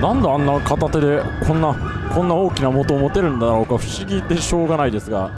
なんであんな片手でこんなこんな大きな元を持てるんだろうか。不思議でしょうがないですが。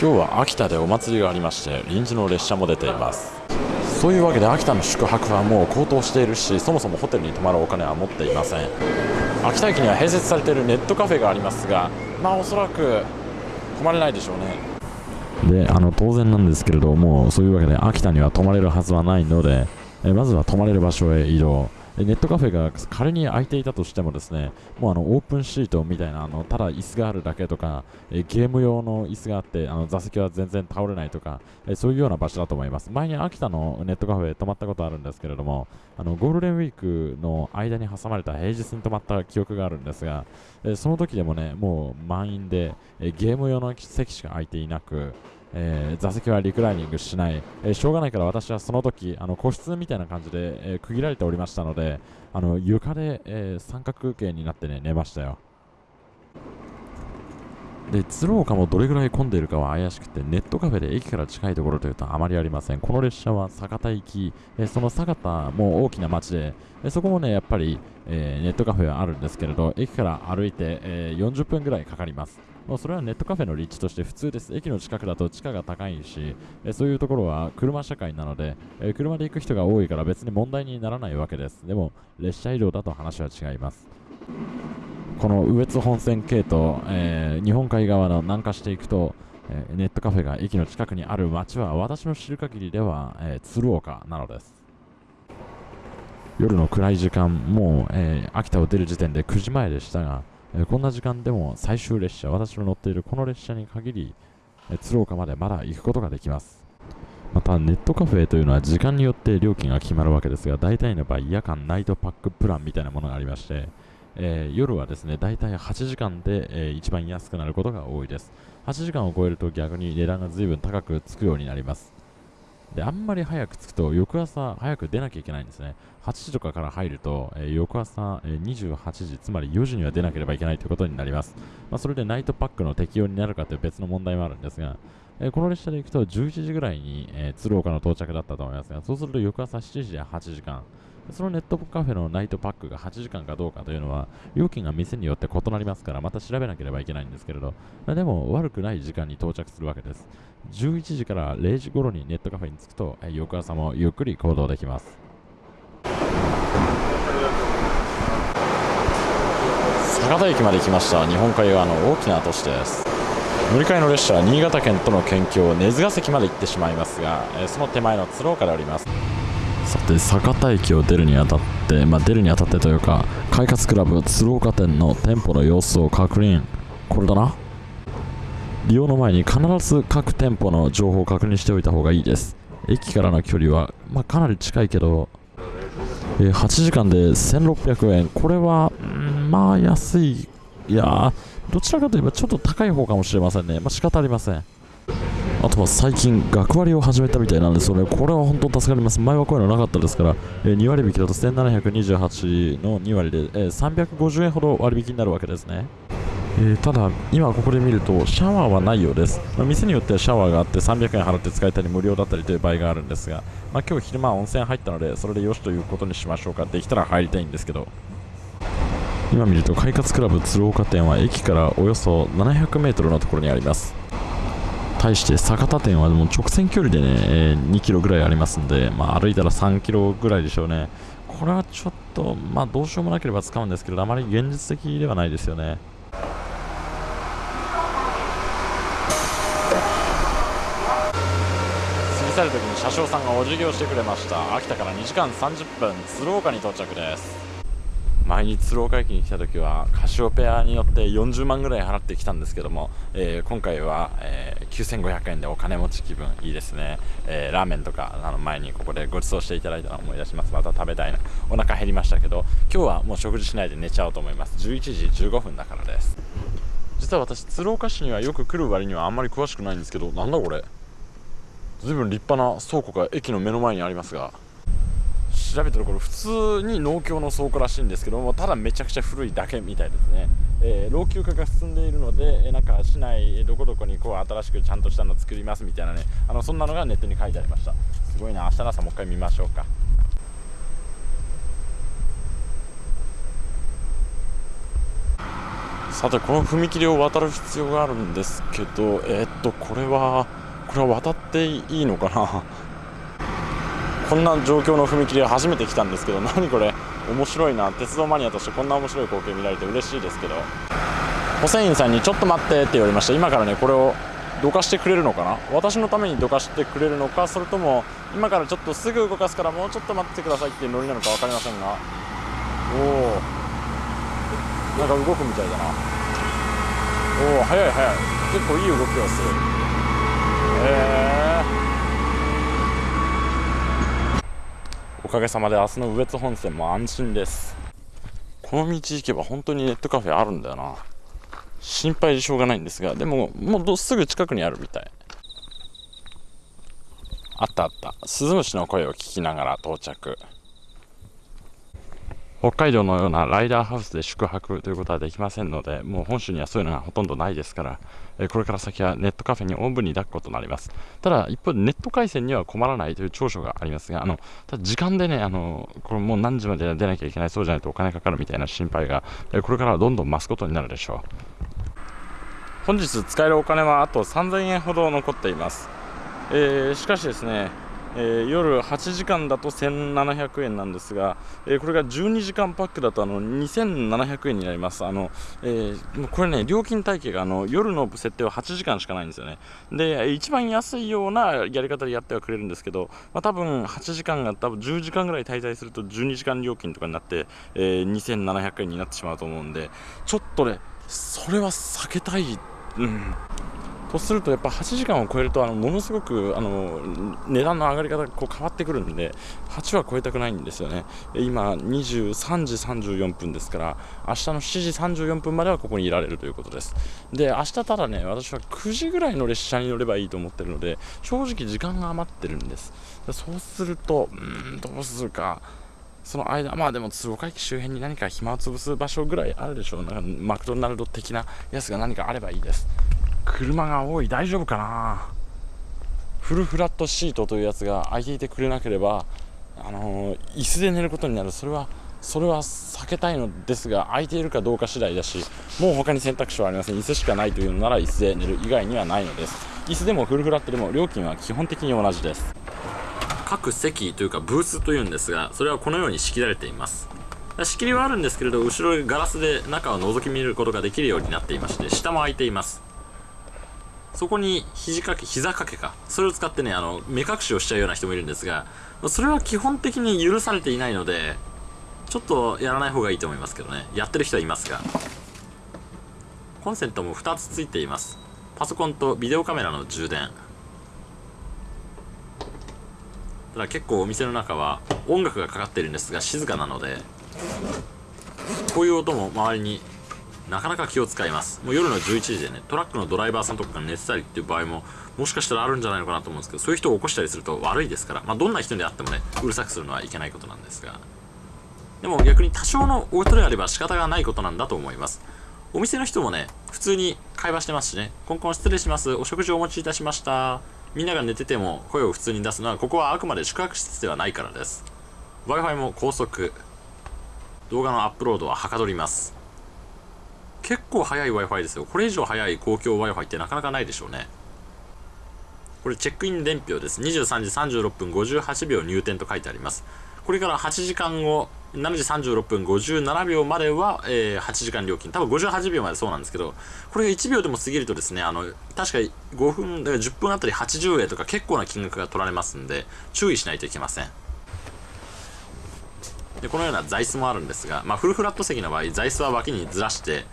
今日は秋田でお祭りがありまして臨時の列車も出ています。そういうわけで秋田の宿泊はもう高騰しているしそもそもホテルに泊まるお金は持っていません。秋田駅には併設されているネットカフェがありますがまあおそらく泊まれないでしょうね。であの当然なんですけれどもそういうわけで秋田には泊まれるはずはないのでえまずは泊まれる場所へ移動。ネットカフェが仮に空いていたとしてもですねもうあのオープンシートみたいなあのただ椅子があるだけとかえゲーム用の椅子があってあの座席は全然倒れないとかえそういうような場所だと思います。前に秋田のネットカフェ泊まったことあるんですけれどもあのゴールデンウィークの間に挟まれた平日に泊まった記憶があるんですがえその時でもねもう満員でえゲーム用の席しか空いていなくえー、座席はリクライニングしない、えー、しょうがないから私はその時あの個室みたいな感じで、えー、区切られておりましたのであの床で、え三角形になってね寝ましたよ。で鶴岡もどれぐらい混んでいるかは怪しくてネットカフェで駅から近いところというとあまりありません。この列車は酒田行き、えその酒田も大きな町で、えそこもねやっぱり、えネットカフェはあるんですけれど駅から歩いて、え40分ぐらいかかります。まあ、それはネットカフェの立地として普通です。駅の近くだと地価が高いし、えそういうところは車社会なので、え車で行く人が多いから別に問題にならないわけです。でも、列車移動だと話は違います。この羽越本線系統、えー、日本海側の南下していくと、えー、ネットカフェが駅の近くにある町は私の知る限りでは、えー、鶴岡なのです。夜の暗い時間、もう、えー、秋田を出る時点で9時前でしたが、えこんな時間でも最終列車、私の乗っているこの列車に限り、え鶴岡までまだ行くことができます。また、ネットカフェというのは時間によって料金が決まるわけですが、大体の場合、夜間ナイトパックプランみたいなものがありまして、えー、夜はですね、大体8時間で、えー、一番安くなることが多いです。8時間を超えると逆に値段が随分高くつくようになります。で、あんまり早く着くと、翌朝早く出なきゃいけないんですね。8時とかから入ると、えー、翌朝、えー、28時、つまり4時には出なければいけないということになります。まあ、それでナイトパックの適用になるかという別の問題もあるんですが、え、この列車で行くと11時ぐらいに、え鶴岡の到着だったと思いますが、そうすると翌朝7時で8時間、そのネットカフェのナイトパックが8時間かどうかというのは、料金が店によって異なりますから、また調べなければいけないんですけれど、でも悪くない時間に到着するわけです。11時から0時頃にネットカフェに着くと、翌朝もゆっくり行動できます。酒田駅まで来ました日本海側の大きな都市です乗り換えの列車は新潟県との県境根津ヶ関まで行ってしまいますがその手前の鶴岡でおりますさて酒田駅を出るにあたって、まあ、出るにあたってというか快活クラブ鶴岡店の店舗の様子を確認。これだな。利用の前に必ず各店舗の情報を確認しておいた方がいいです。駅からの距離は、まあ、かなり近いけど、えー、8時間で1600円。これは、まあ安い。いやどちらかといえばちょっと高い方かもしれませんね。まあ仕方ありません。あとは最近、学割を始めたみたいなんですよね。これは本当助かります。前はこういうのなかったですから、えー、2割引きだと1728の2割で、えー、350円ほど割引になるわけですね。えー、ただ、今ここで見るとシャワーはないようです、まあ、店によってはシャワーがあって300円払って使えたり無料だったりという場合があるんですが、まあ、今日昼間温泉入ったのでそれでよしということにしましょうかできたら入りたいんですけど今見ると快活クラブ鶴岡店は駅からおよそ 700m のところにあります対して酒田店はもう直線距離でね、えー、2キロぐらいありますんで、まあ、歩いたら3キロぐらいでしょうね。これはちょっと、まあ、どうしようもなければ使うんですけど、あまり現実的ではないですよね。過ぎ去るときに車掌さんがお辞儀をしてくれました秋田から2時間30分鶴岡に到着です前に鶴岡駅に来た時はカシオペアによって40万ぐらい払ってきたんですけども、えー、今回は、えー、9500円でお金持ち気分いいですね、えー、ラーメンとかあの前にここでご馳走していただいたのを思い出します。また食べたいな。お腹減りましたけど今日はもう食事しないで寝ちゃおうと思います。11時15分だからです。実は私鶴岡市にはよく来る割にはあんまり詳しくないんですけどなんだこれ。随分立派な倉庫が駅の目の前にありますが。調べたところ普通に農協の倉庫らしいんですけどもただめちゃくちゃ古いだけみたいですね。えー、老朽化が進んでいるので、えなんか市内どこどこにこう新しくちゃんとしたの作りますみたいなね。あのそんなのがネットに書いてありました。すごいな。明日の朝もう一回見ましょうか。さてこの踏切を渡る必要があるんですけどえー、っとこれはこれは渡っていいのかな？こんな状況の踏切は初めて来たんですけど何これ？面白いな。鉄道マニアとしてこんな面白い光景見られて嬉しいですけど。保線員さんにちょっと待ってって言われました。今からねこれをどかしてくれるのかな？私のためにどかしてくれるのか？それとも今からちょっとすぐ動かすからもうちょっと待ってくださいっていうノリなのか分かりませんが。おおなんか動くみたいだな。おお速い速い。結構いい動きをする。へえおかげさまで明日の羽越本線も安心です。この道行けば本当にネットカフェあるんだよな。心配でしょうがないんですがでももうすぐ近くにあるみたい。あったあった。スズムシの声を聞きながら到着。北海道のようなライダーハウスで宿泊ということはできませんので、もう本州にはそういうのがほとんどないですから、これから先はネットカフェにおんぶに抱くことになります。ただ、一方でネット回線には困らないという長所がありますが、あのただ時間でね、あのこれもう何時まで出なきゃいけない、そうじゃないとお金かかるみたいな心配が、えこれからはどんどん増すことになるでしょう。本日使えるお金はあと3000円ほど残っています。えー、しかしですね、えー、夜8時間だと1700円なんですが、えー、これが12時間パックだとあの2700円になります。あのえー、これね、料金体系があの夜の設定は8時間しかないんですよね。で、一番安いようなやり方でやってはくれるんですけど、まあ、多分8時間が多分10時間ぐらい滞在すると12時間料金とかになって、えー、2700円になってしまうと思うんで、ちょっとね、それは避けたい。うんとするとやっぱ8時間を超えるとあのものすごくあの値段の上がり方がこう変わってくるんで8は超えたくないんですよね今23時34分ですから明日の7時34分まではここにいられるということですで明日ただね私は9時ぐらいの列車に乗ればいいと思ってるので正直時間が余ってるんですそうするとうんどうするかその間、まあでも鶴岡駅周辺に何か暇を潰す場所ぐらいあるでしょう。なんかマクドナルド的なやつが何かあればいいです。車が多い。大丈夫かな？フルフラットシートというやつが空いていてくれなければあのー、椅子で寝ることになる。それはそれは避けたいのですが空いているかどうか次第だしもう他に選択肢はありません。椅子しかないというのなら椅子で寝る以外にはないのです。椅子でもフルフラットでも料金は基本的に同じです。各席というかブースというんですがそれはこのように仕切られています。仕切りはあるんですけれど後ろガラスで中を覗き見ることができるようになっていまして下も開いています。そこに肘掛け、膝掛けか。それを使ってね、あの、目隠しをしちゃうような人もいるんですが、それは基本的に許されていないので、ちょっとやらない方がいいと思いますけどね。やってる人はいますが。コンセントも2つついています。パソコンとビデオカメラの充電。ただ結構お店の中は音楽がかかってるんですが静かなので、こういう音も周りになかなか気を使います。もう夜の11時でね、トラックのドライバーさんとかが寝てたりっていう場合も、もしかしたらあるんじゃないのかなと思うんですけど、そういう人を起こしたりすると悪いですから、まあ、どんな人であってもね、うるさくするのはいけないことなんですが。でも逆に多少のおとりあれば仕方がないことなんだと思います。お店の人もね、普通に会話してますしね、コンコン失礼します、お食事をお持ちいたしました。みんなが寝てても声を普通に出すのは、ここはあくまで宿泊施設ではないからです。Wi-Fi も高速。動画のアップロードははかどります。結構速い Wi-Fi ですよ。これ以上速い公共 Wi-Fi ってなかなかないでしょうね。これチェックイン伝票です。23時36分58秒入店と書いてあります。これから8時間後、7時36分57秒までは、えー、8時間料金。多分58秒までそうなんですけど、これが1秒でも過ぎるとですね、あの、確か5分、10分あたり80円とか結構な金額が取られますんで、注意しないといけません。で、このような座椅子もあるんですが、まあ、フルフラット席の場合、座椅子は脇にずらして、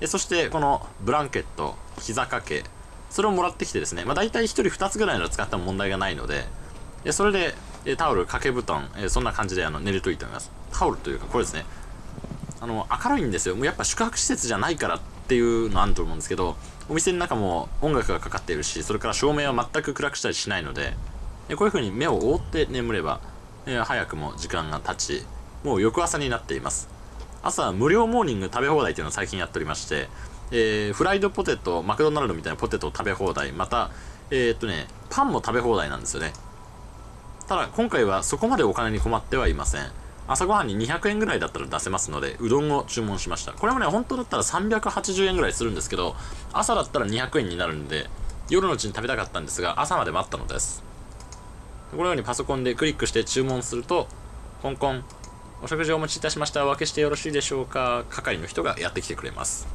でそしてこのブランケット膝掛けそれをもらってきてですね、まあ、大体1人2つぐらいの使っても問題がないのででそれでタオル掛け布団えそんな感じであの寝るといいと思います。タオルというかこれですねあの明るいんですよ。もうやっぱ宿泊施設じゃないからっていうのあると思うんですけどお店の中も音楽がかかっているしそれから照明は全く暗くしたりしないのでこういう風に目を覆って眠れば、え早くも時間が経ちもう翌朝になっています。朝無料モーニング食べ放題っていうのを最近やっておりまして、えー、フライドポテトマクドナルドみたいなポテトを食べ放題またえー、っとねパンも食べ放題なんですよね。ただ今回はそこまでお金に困ってはいません。朝ごはんに200円ぐらいだったら出せますのでうどんを注文しました。これもね本当だったら380円ぐらいするんですけど朝だったら200円になるんで夜のうちに食べたかったんですが朝まで待ったのです。このようにパソコンでクリックして注文するとコンコンお食事をお持ちいたしました。お分けしてよろしいでしょうか。係の人がやってきてくれます。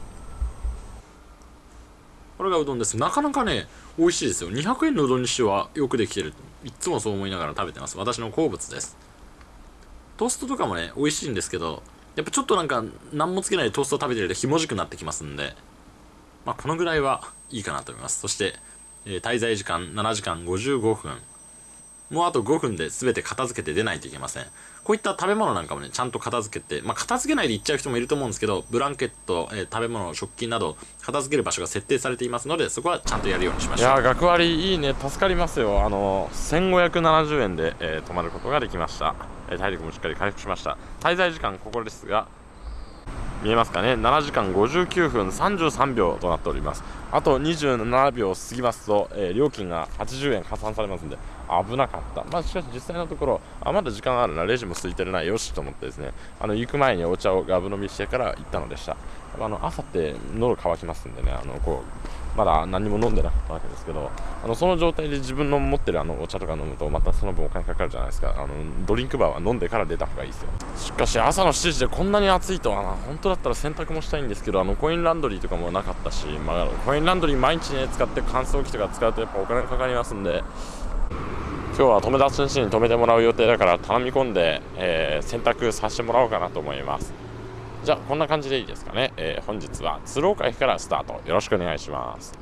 これがうどんです。なかなかね美味しいですよ。200円のうどんにしてはよくできてる。いつもそう思いながら食べてます。私の好物です。トーストとかもね美味しいんですけどやっぱちょっとなんか何もつけないでトーストを食べてるとひもじくなってきますんでまあこのぐらいはいいかなと思います。そして、えー、滞在時間7時間55分。もうあと5分で全て片付けて出ないといけません。こういった食べ物なんかもね、ちゃんと片付けて、まあ、片付けないで行っちゃう人もいると思うんですけど、ブランケット、えー、食べ物、食器など、片付ける場所が設定されていますので、そこはちゃんとやるようにしましょう。いや学割いいね、助かりますよ。あの、1570円で、えー、泊まることができました。えー、体力もしっかり回復しました。滞在時間、ここですが、見えますかね。7時間59分33秒となっております。あと27秒過ぎますと、えー、料金が80円加算されますんで危なかった。まあしかし実際のところあまだ時間あるな。レジも空いてるな。よしと思ってですね。あの行く前にお茶をガブ飲みしてから行ったのでした。あの朝って喉乾きますんでね。あのこうまだ何も飲んでなかったわけですけどあのその状態で自分の持ってるあのお茶とか飲むとまたその分お金かかるじゃないですか。あのドリンクバーは飲んでから出た方がいいですよ。しかし朝の7時でこんなに暑いとはな。本当だったら洗濯もしたいんですけどあのコインランドリーとかもなかったし、まあ、コインランドリー毎日ね使って乾燥機とか使うとやっぱお金かかりますんで今日は友達の家に泊めてもらう予定だから頼み込んで、えー、洗濯させてもらおうかなと思います。じゃあこんな感じでいいですかね、えー、本日は鶴岡駅からスタート。よろしくお願いします。